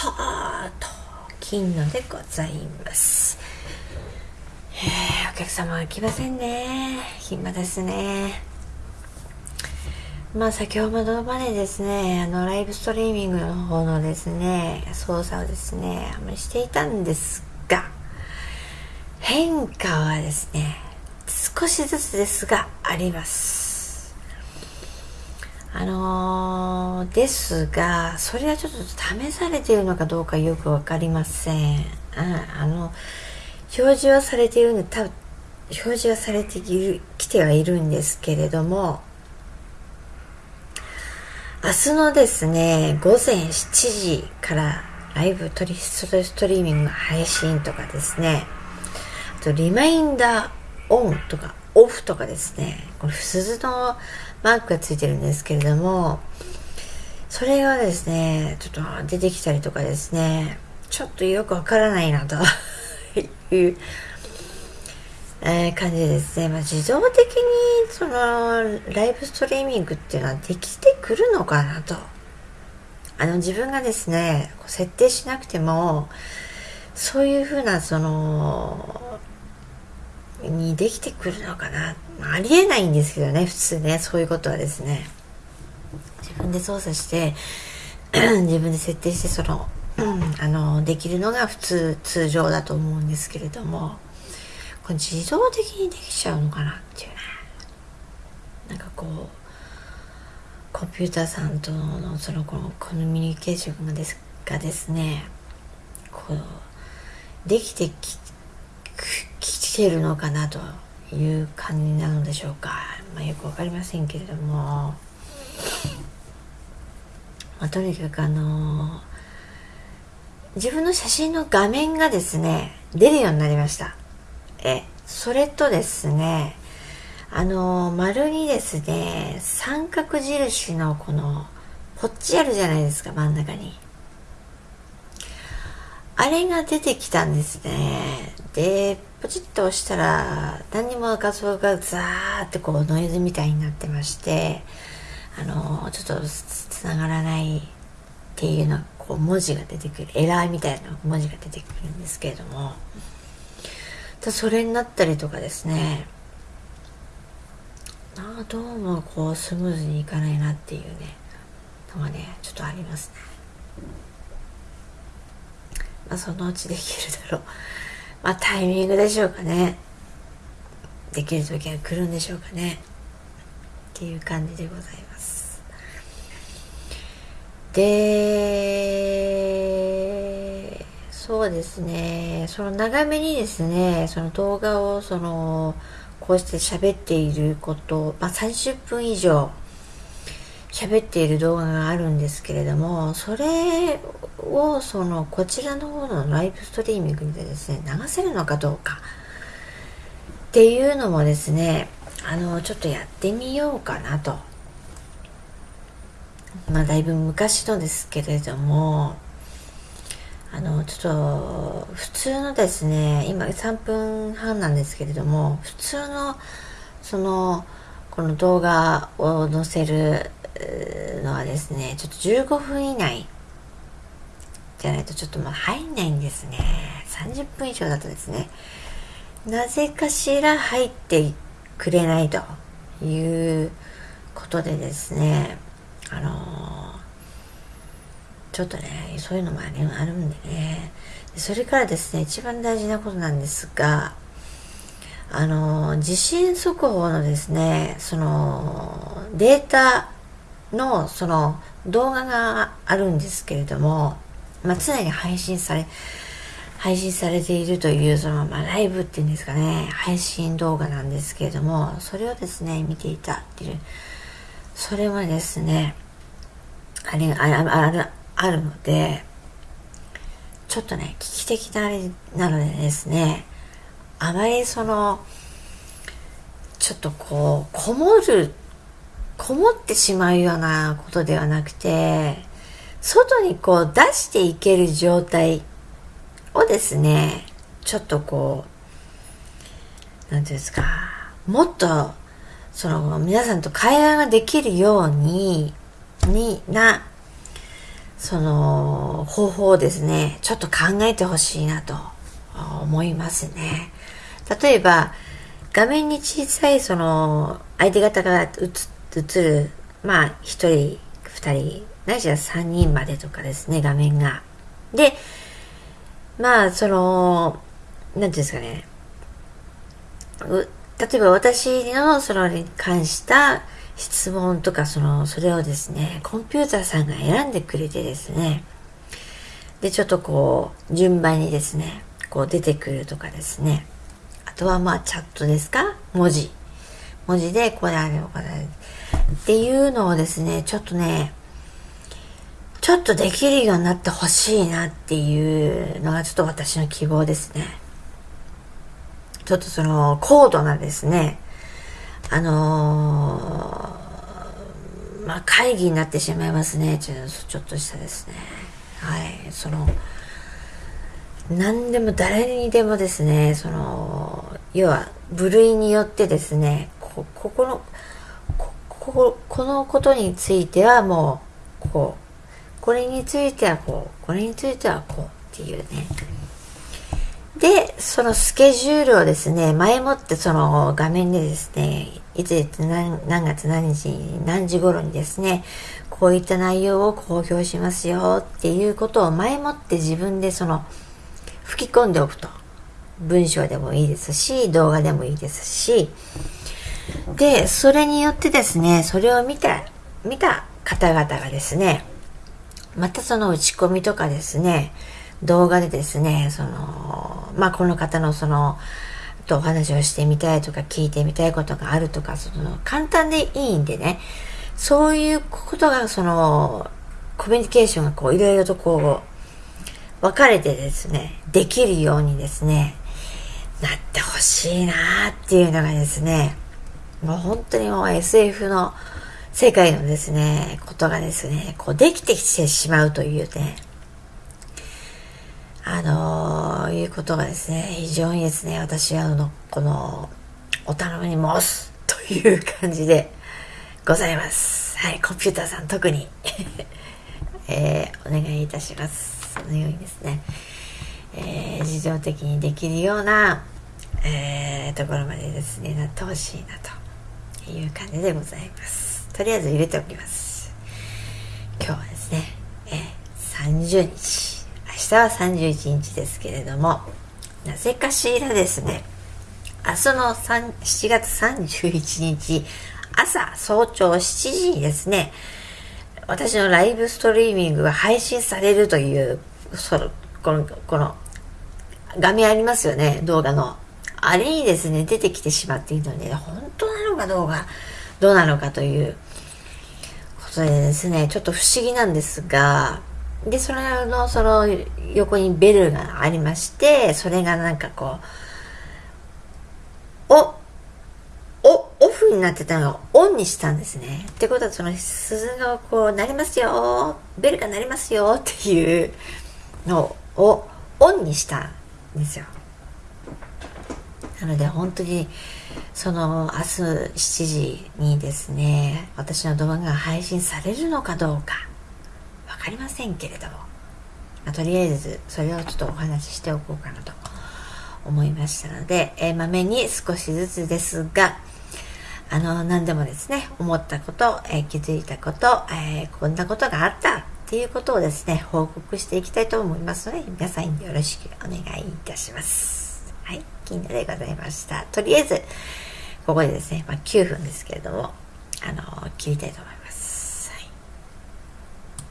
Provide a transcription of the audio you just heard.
とうと金のでございます。え、お客様は来ませんね。暇ですね。まあ先ほどまでですね、あのライブストリーミングの方のですね、操作をですね、あまりしていたんですが、変化はですね、少しずつですがあります。あのー、ですが、それはちょっと試されているのかどうかよくわかりません。ああの、表示はされているんで、多分、表示はされている、来てはいるんですけれども、明日のですね、午前7時からライブトリストリーミング配信とかですね、あとリマインダーオンとかオフとかですね、これ鈴のマークがついてるんですけれども、それがですね、ちょっと出てきたりとかですね、ちょっとよくわからないなと いうえ、感じでですね。まあ、自動的に、その、ライブストリーミングっていうのはできてくるのかなと。あの、自分がですね、設定しなくても、そういうふうな、その、にできてくるのかな。まあ、ありえないんですけどね、普通ね、そういうことはですね。自分で操作して、自分で設定して、その、あの、できるのが普通、通常だと思うんですけれども、これ自動的にできちゃうのかなっていうねなんかこうコンピューターさんとのそのこのコミュニケーションがですがですねこうできてききてるのかなという感じなのでしょうか、まあ、よく分かりませんけれども、まあ、とにかくあの自分の写真の画面がですね出るようになりました。えそれとですねあの丸にですね三角印のこのポッチあるじゃないですか真ん中に。あれが出てきたんですね。でポチッと押したら何にも画像がザーってこうノイズみたいになってましてあのちょっとつながらないっていうのこう文字が出てくるエラーみたいな文字が出てくるんですけれどもそれになったりとかですねあどうもこうスムーズにいかないなっていうねのがねちょっとありますね。まあそのうちできるだろう。まあタイミングでしょうかね。できる時が来るんでしょうかね。っていう感じでございます。でそうですね。その長めにですねその動画をそのこうして喋っていること、まあ、30分以上喋っている動画があるんですけれどもそれをそのこちらの方のライブストリーミングでですね流せるのかどうかっていうのもですねあのちょっとやってみようかなと。まあだいぶ昔のですけれどもあのちょっと普通のですね今3分半なんですけれども普通のそのこの動画を載せるのはですねちょっと15分以内じゃないとちょっとまあ入んないんですね。30分以上だとですねなぜかしら入ってくれないということでですねあのーちょっとねそういうのもあるんでね。それからですね一番大事なことなんですがあの地震速報のですねそのデータのその動画があるんですけれども、まあ、常に配信され配信されているというその、まあ、ライブっていうんですかね配信動画なんですけれどもそれをですね見ていたっていうそれはですねあれああああるので、ちょっとね、危機的なあれなのでですね、あまりその、ちょっとこう、こもる、こもってしまうようなことではなくて、外にこう出していける状態をですね、ちょっとこう、なんていうんですか、もっと、その皆さんと会話ができるように、になその方法をですね、ちょっと考えてほしいなと思いますね。例えば、画面に小さいその相手方が映っ映る、まあ1人、2人、ないしは3人までとかですね、画面が。で、まあその、なんていうんですかね、例えば私のそのに関した質問とかその、それをですね、コンピューターさんが選んでくれてですね、で、ちょっとこう、順番にですね、こう出てくるとかですね、あとはまあチャットですか？文字。文字でこれあれこれっていうのをですね、ちょっとね、ちょっとできるようになってほしいなっていうのがちょっと私の希望ですね。ちょっとその高度なですね、あのー、まあ、会議になってしまいますね。ちょちょっとしたですね。はい。その、何でも誰にでもですね、その、要は部類によってですね、こここの、ここのことについてはもう、こう、これについてはこう、これについてはこうっていうね、で、そのスケジュールをですね、前もってその画面でですね、いついつ何何月何日何時頃にですね、こういった内容を公表しますよっていうことを前もって自分でその吹き込んでおくと。文章でもいいですし、動画でもいいですし、で、それによってですね、それを見た、見た方々がですね、またその打ち込みとかですね、動画でですね、その、まあ、この方のその、とお話をしてみたいとか聞いてみたいことがあるとか、その、簡単でいいんでね、そういうことが、その、コミュニケーションがこう、いろいろとこう、分かれてですね、できるようにですね、なってほしいなーっていうのがですね、もう本当にもう SF の世界のですね、ことがですね、こうできてきてしまうというね、あのー、いうことがですね、非常にですね、私はあの、この、お頼みに申すという感じでございます。はい、コンピューターさん特に えー、お願いいたします。そのようにですね、えー、自動的にできるような、えー、ところまでですね、なってほしいなという感じでございます。とりあえず入れておきます。今日はですね、え、30日明、日は31日ですけれども、なぜかしらですね、明日の7月31日、朝早朝7時にですね、私のライブストリーミングが配信されるという、その、この、この、画面ありますよね、動画の。あれにですね、出てきてしまっているので、本かどうか、どうなのかということでですね、ちょっと不思議なんですが、で、それの、その、横にベルがありまして、それがなんかこう、お、お、オフになってたのがオンにしたんですね。ってことは、その鈴がこう、なりますよ、ベルが鳴りますよっていうのをオンにしたんですよ。なので、本当に、その明日7時にですね、私の動画が配信されるのかどうか、分かりませんけれども、まあ、とりあえずそれをちょっとお話ししておこうかなと思いましたので、えー、まめに少しずつですが、あの、何でもですね、思ったこと、えー、気づいたこと、えー、こんなことがあったっていうことをですね、報告していきたいと思いますので、皆さんよろしくお願いいたします。はい、金田でございました。とりあえず、ここでですね、まあ、9分ですけれども、あの、切りたいと思います。